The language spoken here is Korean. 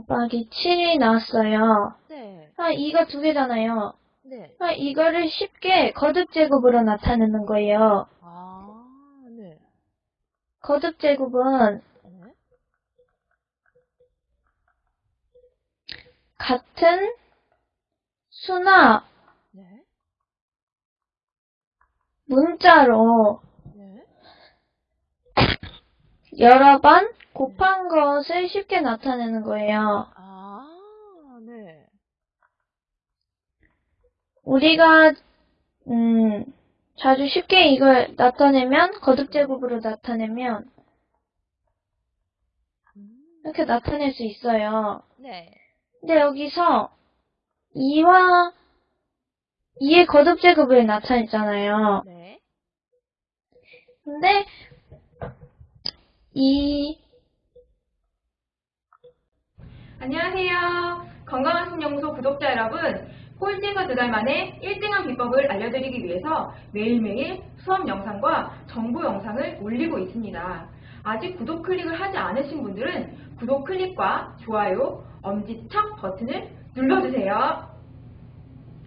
곱하기 7이 나왔어요. 네. 아, 2가 두 개잖아요. 네. 아, 이거를 쉽게 거듭 제곱으로 나타내는 거예요. 아, 네. 거듭 제곱은 네. 같은 수나 네. 문자로 네. 여러 번 곱한 것을 쉽게 나타내는 거예요. 아, 네. 우리가 음, 자주 쉽게 이걸 나타내면 거듭제곱으로 나타내면 음, 이렇게 나타낼 수 있어요. 네. 근데 여기서 2와 2의 거듭제곱을 나타냈잖아요. 네. 근데 이 안녕하세요. 건강한 신연구소 구독자 여러분. 꼴찌가 두 달 만에 1등한 비법을 알려드리기 위해서 매일매일 수업 영상과 정보 영상을 올리고 있습니다. 아직 구독 클릭을 하지 않으신 분들은 구독 클릭과 좋아요, 엄지척 버튼을 눌러주세요.